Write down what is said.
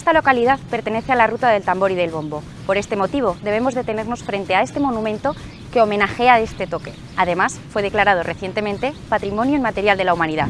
Esta localidad pertenece a la ruta del tambor y del bombo. Por este motivo debemos detenernos frente a este monumento que homenajea este toque. Además, fue declarado recientemente Patrimonio Inmaterial de la Humanidad.